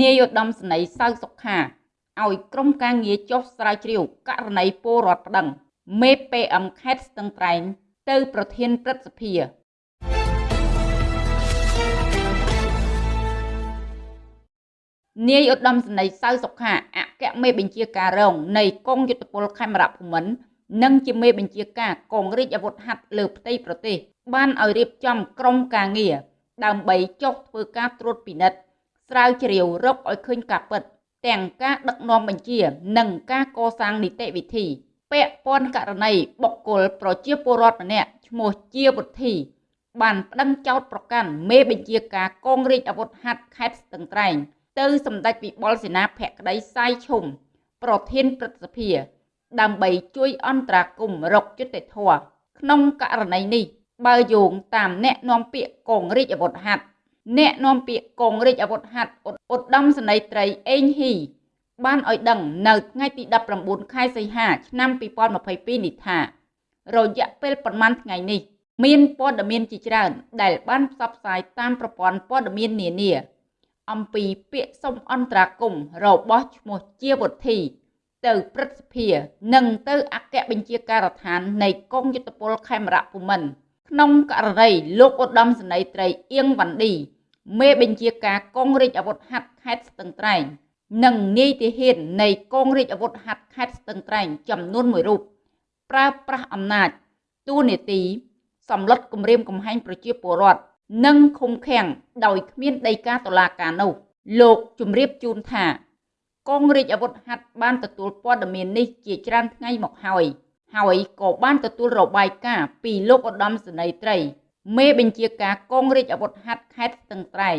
នាយឧត្តមសេនីយ៍សៅសុខាឲ្យក្រុមការងារចុះស្រាវជ្រាវករណីពលរដ្ឋប្តឹង មេ PM ខេត្តស្ទឹងត្រែង ទៅប្រធានព្រឹទ្ធសភានាយឧត្តមសេនីយ៍សៅសុខាអគ្គមេបញ្ជាការរងនៃកងយុទ្ធពលខេមរភូមិន្ទនិងជាមេបញ្ជាការកងរាជអាវុធហត្ថលើផ្ទៃប្រទេស បានឲ្យរៀបចំក្រុមការងារដើម្បីចុះធ្វើការត្រួតពិនិត្យ ស្រាវជ្រាវរកឲ្យឃើញការពិត ទាំងការដឹកនាំបញ្ជា និងការកសាងនីតិវិធី ពាក់ព័ន្ធករណីបុគ្គលប្រជាពលរដ្ឋម្នាក់ឈ្មោះជាវុធី បានប្តឹងចោទប្រកាន់មេបញ្ជាការកងរាជអាវុធហត្ថខេត្តស្ទឹងត្រែងទៅសម្ដេចវិបុលសេនាភក្តីសាយឈុំប្រធានព្រឹទ្ធសភា ដើម្បីជួយអន្តរាគមរកយុត្តិធម៌ក្នុងករណីនេះ បើយោងតាមអ្នកនាំពាក្យកងរាជអាវុធហត្ថ អ្នកនាំពាក្យកងរាជអាវុធហត្ថឧត្តមសេនីយ៍ត្រីអេងហ៊ីបានឲ្យដឹងនៅថ្ងៃទី19ខែសីហាឆ្នាំ2022នេះថា រយៈពេលប្រមាណថ្ងៃនេះ មានព័ត៌មានជាច្រើន ដែលបានផ្សព្វផ្សាយតាមប្រព័ន្ធព័ត៌មាននានា អំពីពាក្យសុំអន្តរាគមរបស់ឈ្មោះជាវុធី ទៅព្រឹទ្ធសភា និងទៅអគ្គបញ្ជាការដ្ឋាននៃកងយុទ្ធពលខេមរៈភូមិន្ទក្នុងករណីលោកឧត្តមសេនីយ៍ត្រីអៀងវ៉ាន់ឌី មេបញ្ជាការកងរាជអាវុធហត្ថខេត្តស្ទឹងត្រែង និងនាយទាហាននៃកងរាជអាវុធហត្ថខេត្តស្ទឹងត្រែងចំនួន1រូបប្រើប្រាស់អំណាចទូនេតិសម្លុតគម្រាមកំហែងប្រជាពលរដ្ឋនិងឃុំឃាំងដោយគ្មានដីកាតុលាការនោះលោកជំរាបជូនថា កងរាជអាវុធហត្ថបានទទួលព័ត៌មាននេះជាច្រើនថ្ងៃមកហើយហើយក៏បានទទួលរបាយការណ៍ពីលោកឧត្តមសេនីយ៍ត្រី មេបញ្ជាការកងរាជអាវុធហត្ថខេត្តស្ទឹងត្រែង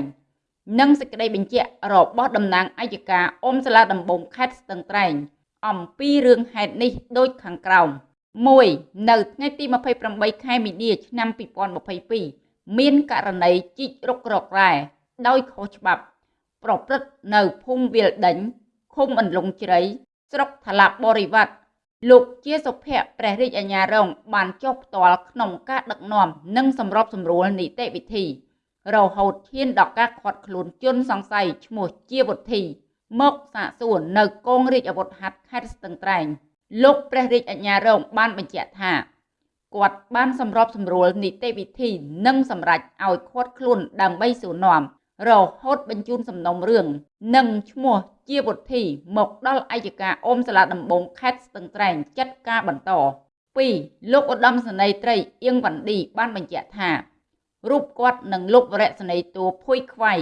និងសេចក្តីបញ្ជាក់របស់តំណាងអัยការអមសាលាដំបងខេត្តស្ទឹងត្រែងអំពីរឿងហេតុនេះដូចខាងក្រោម1នៅថ្ងៃទី28ខែមីនាឆ្នាំ2022មានករណីជីករករករ៉ែដោយខុសច្បាប់ ប្រព្រឹត្តនៅភូមិវាលដេញឃុំអន្លង់ជ្រៃស្រុកថ្លាបរិវត្ត លោកជាសុភ័ក្រព្រះរាជអាជ្ញារង បានចុះផ្ទាល់ក្នុងការដឹកនាំនិងសម្របសម្រួលនីតិវិធី រហូតឈានដល់ការខាត់ខ្លួនជនសង្ស័យឈ្មោះជាវុធី មកសាកសួរនៅកងរាជអាវុធហត្ថខេត្តស្ទឹងត្រែងលោកព្រះរាជអាជ្ញារងបានបញ្ជាក់ថាគាត់បានសម្របសម្រួលនីតិវិធីនិងសម្រេចឲ្យខាត់ខ្លួនដើម្បីសួរនាំរហូតបញ្ជូនសំណុំរឿងនិងឈ្មោះ ជាវុធីមកដល់អัยការអមសាលាដំបងខេត្តស្ទឹងត្រែងចាត់ការបន្ត2លោកឧត្តមសេនីយ៍ត្រីអៀងវ៉ាន់ឌីបានបញ្ជាក់ថារូបគាត់និងលុបវរៈសេនីយ៍តួភួយខ្វៃ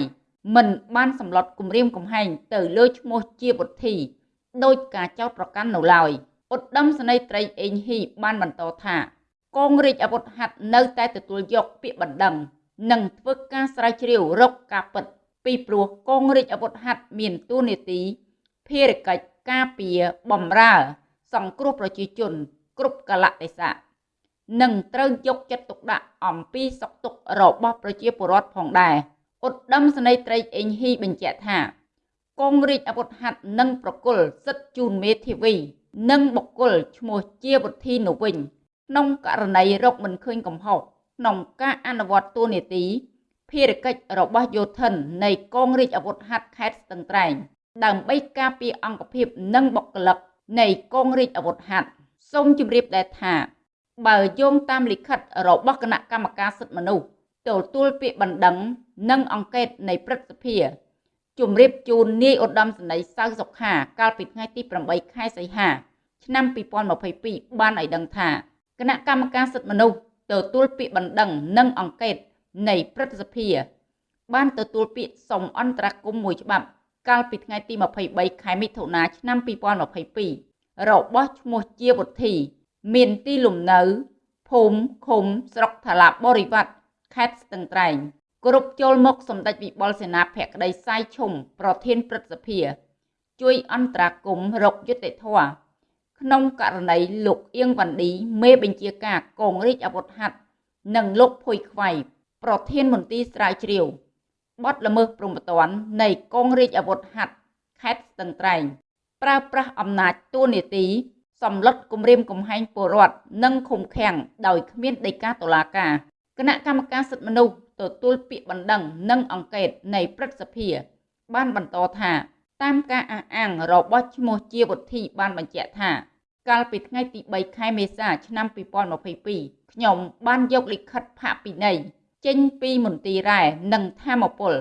មិនបានសម្លុតគម្រាមកំហែងទៅលើឈ្មោះជាវុធីដោយការចោទប្រកាន់នៅឡើយឧត្តមសេនីយ៍ត្រីអេងហ៊ីបានបន្តថាកងរាជអាវុធហត្ថនៅតែទទួលយកពាក្យបណ្ដឹង និងធ្វើការស្រាវជ្រាវរកការពិត ពីព្រោះកងរាជអាវុធហត្ថមានតួនាទីភារកិច្ចការពារបម្រើ សង្គ្រោះប្រជាជន គ្រប់កលៈទេសៈនិងត្រូវយកចិត្តទុកដាក់អំពីសុខទុក្ខរបស់ប្រជាពលរដ្ឋផងដែរឧត្តមសេនីយ៍ត្រីអេងហ៊ីបញ្ជាក់ថាកងរាជអាវុធហត្ថនិងប្រគល់សិទ្ធិជូនមេធាវី និងបុគ្គលឈ្មោះជាវុធីនោះវិញក្នុងករណីរកមិនឃើញកំហុសក្នុងការអនុវត្តតួនាទី ភារកិច្ចរបស់យោធិននៃកងរាជអាវុធហត្ថខេត្តស្ទឹងត្រែងដើម្បីការពារអង្គភាពនិងបុគ្គលិកនៃកងរាជអាវុធហត្ថសូមជម្រាបដែរថាបើយោងតាមលិខិតរបស់គណៈកម្មការសិទ្ធិមនុស្សទទួលពាក្យបណ្ដឹងនិងអង្កេតនៃព្រឹទ្ធសភាជម្រាបជូននាយឧត្តមសេនីយ៍សៅសុខាកាលពីថ្ងៃទី8ខែសីហា ឆ្នាំ2022បានឲ្យដឹងថាគណៈកម្មការសិទ្ធិមនុស្សទទួលពាក្យបណ្ដឹងនិងអង្កេត នៃព្រឹទ្ធសភា បានទទួលពាក្យសុំអន្តរាគមន៍មួយច្បាប់ កាលពីថ្ងៃទី23ខែមិថុនាឆ្នាំ2022របស់ឈ្មោះជាវុធី មានទីលំនៅភូមិឃុំស្រុកថ្លាបរិវត្តខេត្តស្ទឹងត្រែងគ្រប់ចូលមកសម្ដេចវិបុលសេនាភក្តីសាយឈុំប្រធានព្រឹទ្ធសភា ជួយអន្តរាគមរកយុត្តិធម៌ក្នុងករណីលោកអៀងវ៉ាន់ឌីមេបញ្ជាការកងរាជអាវុធហត្ថនិងលោកភុយខ្វៃ ប្រធានមន្ទីរស្រាវជ្រាវបទល្មើសព្រំប្រទាននៃកងរាជអាវុធហត្ថខេត្តស្ទឹងត្រែងប្រើប្រាស់អំណាចតួនាទីសម្លុតគម្រាមកំហែងពលរដ្ឋនិងឃុំឃាំងដោយគ្មានដីកាតុលាការគណៈកម្មការសិទ្ធិមនុស្សទទួលពាក្យបណ្ដឹងនិងអង្កេតនៃព្រឹទ្ធសភា បានបន្តថាតាមការអះអាងរបស់ឈ្មោះជាវុធីបានបញ្ជាក់ថា កាលពីថ្ងៃទី3ខែមេសាឆ្នាំ2022ខ្ញុំបានយកលិខិតផាកពិន័យ ចេញពីមន្ទីររ៉ែនិងធម្មពល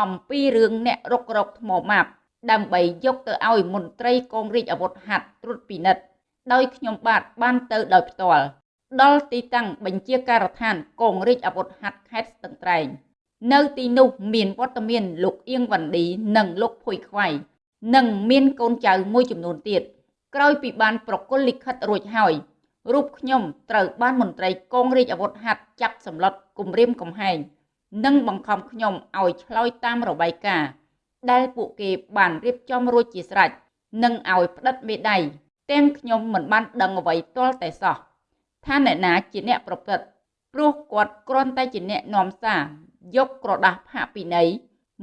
អំពីរឿងអ្នករុករកថ្មម៉ាប់ដើម្បីយកទៅឲ្យមន្ត្រីកងរាជអាវុធហត្ថត្រួតពិនិត្យដោយខ្ញុំបាទបានទៅដោយផ្ទាល់ដល់ទីតាំងបញ្ជាការដ្ឋានកងរាជអាវុធហត្ថខេត្តស្ទឹងត្រែងនៅទីនោះមានវត្តមានលោកអៀងវ៉ាន់ឌីនិងលោកភួយខ្វៃនិងមានកូនចៅមួយចំនួនទៀតក្រោយពីបានប្រគល់លិខិតរួចហើយ រូបខ្ញុំត្រូវបានមន្ត្រីកងរាជអាវុធហត្ថចាប់សម្លុតគំរាមកំហែងនិងបង្ខំខ្ញុំឲ្យឆ្លើយតាមរបាយការណ៍ដែលពួកគេបានរៀបចំរួចជាស្រេចនិងឲ្យផ្តិតមេដៃទាំងខ្ញុំមិនបានដឹងអ្វីទាល់តែសោះថាអ្នកណាជាអ្នកប្រព្រឹត្តព្រោះគាត់គ្រាន់តែជាអ្នកនាំសារយកក្រដាស់ផាកពិន័យ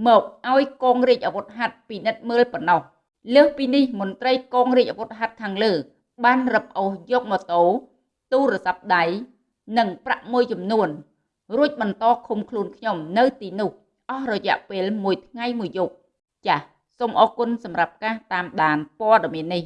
មកឲ្យកងរាជអាវុធហត្ថពិនិត្យមើលប៉ុណ្ណោះលើសពីនេះមន្ត្រីកងរាជអាវុធហត្ថខាងលើ បានរឹបអូសយកម៉ូតូទូរស័ព្ទដៃនិងប្រាក់មួយចំនួន រួចបន្តឃុំខ្លួនខ្ញុំនៅទីនោះអស់រយៈពេល1ថ្ងៃ1យប់ចាសសូមអរគុណសម្រាប់ការតាមដានព័ត៌មាននេះ